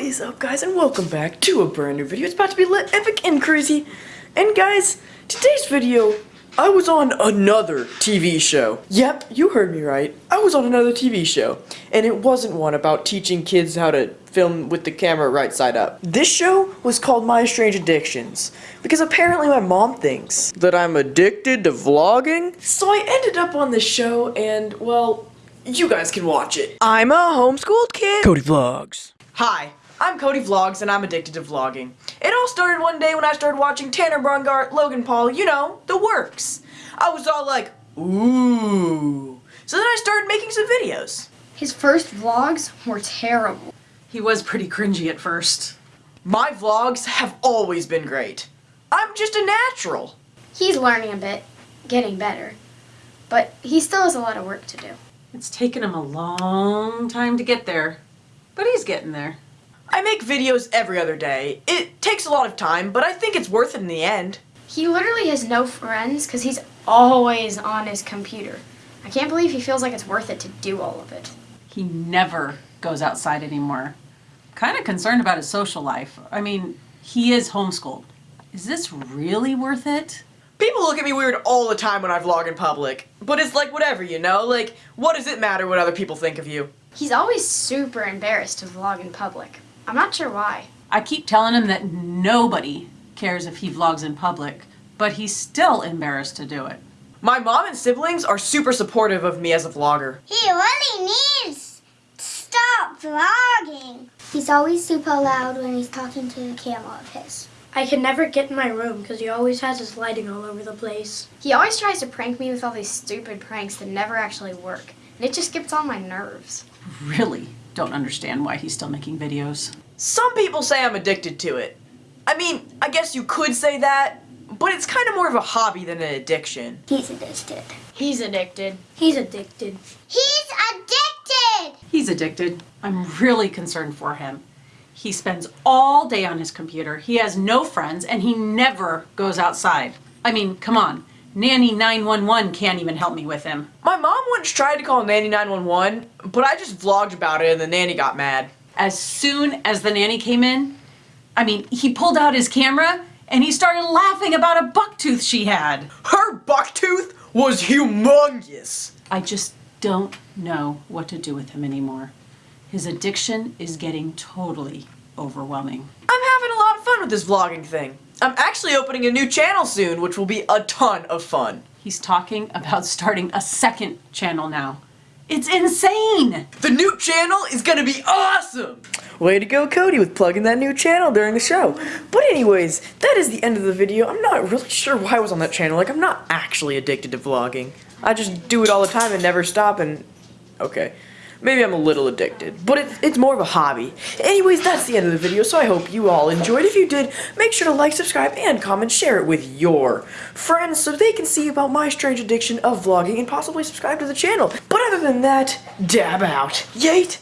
What is up guys and welcome back to a brand new video. It's about to be lit, epic, and crazy. And guys, today's video, I was on another TV show. Yep, you heard me right. I was on another TV show. And it wasn't one about teaching kids how to film with the camera right side up. This show was called My Strange Addictions. Because apparently my mom thinks that I'm addicted to vlogging. So I ended up on this show and, well, you guys can watch it. I'm a homeschooled kid. Cody Vlogs. Hi, I'm Cody Vlogs and I'm addicted to vlogging. It all started one day when I started watching Tanner Braungardt, Logan Paul, you know, the works. I was all like, ooh. So then I started making some videos. His first vlogs were terrible. He was pretty cringy at first. My vlogs have always been great. I'm just a natural. He's learning a bit, getting better, but he still has a lot of work to do. It's taken him a long time to get there, but he's getting there. I make videos every other day. It takes a lot of time, but I think it's worth it in the end. He literally has no friends because he's always on his computer. I can't believe he feels like it's worth it to do all of it. He never goes outside anymore. Kind of concerned about his social life. I mean, he is homeschooled. Is this really worth it? People look at me weird all the time when I vlog in public, but it's like whatever, you know? Like, what does it matter what other people think of you? He's always super embarrassed to vlog in public. I'm not sure why. I keep telling him that nobody cares if he vlogs in public, but he's still embarrassed to do it. My mom and siblings are super supportive of me as a vlogger. He really needs to stop vlogging. He's always super loud when he's talking to the camera of his. I can never get in my room because he always has his lighting all over the place. He always tries to prank me with all these stupid pranks that never actually work, and it just gets on my nerves. Really don't understand why he's still making videos. Some people say I'm addicted to it. I mean, I guess you could say that, but it's kind of more of a hobby than an addiction. He's addicted. He's addicted. He's addicted. He's addicted! He's addicted. I'm really concerned for him. He spends all day on his computer, he has no friends, and he never goes outside. I mean, come on. Nanny 911 can't even help me with him. My mom once tried to call Nanny 911, but I just vlogged about it and the nanny got mad. As soon as the nanny came in, I mean, he pulled out his camera and he started laughing about a buck tooth she had. Her buck tooth was humongous. I just don't know what to do with him anymore. His addiction is getting totally overwhelming. I'm having a lot of fun with this vlogging thing. I'm actually opening a new channel soon, which will be a ton of fun. He's talking about starting a second channel now. It's insane! The new channel is gonna be awesome! Way to go, Cody, with plugging that new channel during the show. But anyways, that is the end of the video. I'm not really sure why I was on that channel. Like, I'm not actually addicted to vlogging. I just do it all the time and never stop and... Okay. Maybe I'm a little addicted, but it, it's more of a hobby. Anyways, that's the end of the video, so I hope you all enjoyed. If you did, make sure to like, subscribe, and comment, share it with your friends so they can see about my strange addiction of vlogging and possibly subscribe to the channel. But other than that, dab out. Yate!